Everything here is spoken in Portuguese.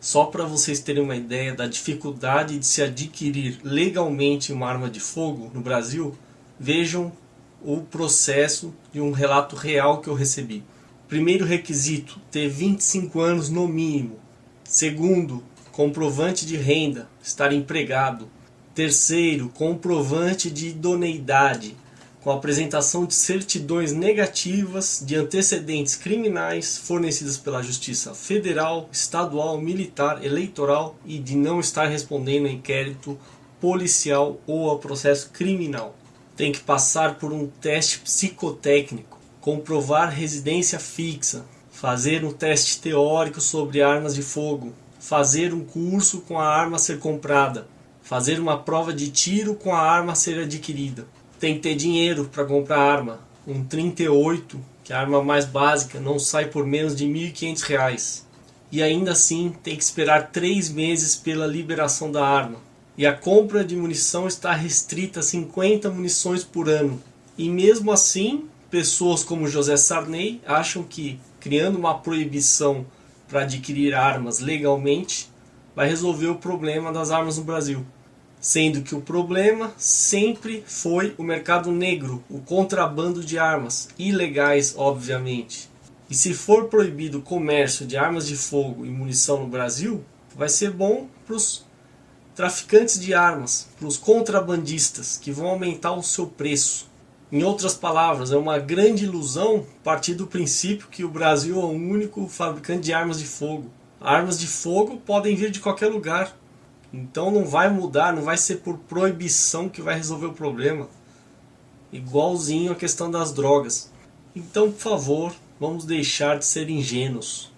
Só para vocês terem uma ideia da dificuldade de se adquirir legalmente uma arma de fogo no Brasil, vejam o processo de um relato real que eu recebi. Primeiro requisito, ter 25 anos no mínimo. Segundo, comprovante de renda, estar empregado. Terceiro, comprovante de idoneidade, com apresentação de certidões negativas de antecedentes criminais fornecidas pela Justiça Federal, Estadual, Militar, Eleitoral e de não estar respondendo a inquérito policial ou a processo criminal. Tem que passar por um teste psicotécnico, comprovar residência fixa, fazer um teste teórico sobre armas de fogo, fazer um curso com a arma a ser comprada, fazer uma prova de tiro com a arma a ser adquirida tem que ter dinheiro para comprar arma. Um 38, que é a arma mais básica, não sai por menos de R$ 1.500. E ainda assim tem que esperar 3 meses pela liberação da arma. E a compra de munição está restrita a 50 munições por ano. E mesmo assim, pessoas como José Sarney acham que criando uma proibição para adquirir armas legalmente vai resolver o problema das armas no Brasil sendo que o problema sempre foi o mercado negro, o contrabando de armas, ilegais obviamente. E se for proibido o comércio de armas de fogo e munição no Brasil, vai ser bom para os traficantes de armas, para os contrabandistas, que vão aumentar o seu preço. Em outras palavras, é uma grande ilusão partir do princípio que o Brasil é o único fabricante de armas de fogo. Armas de fogo podem vir de qualquer lugar, então não vai mudar, não vai ser por proibição que vai resolver o problema. Igualzinho a questão das drogas. Então, por favor, vamos deixar de ser ingênuos.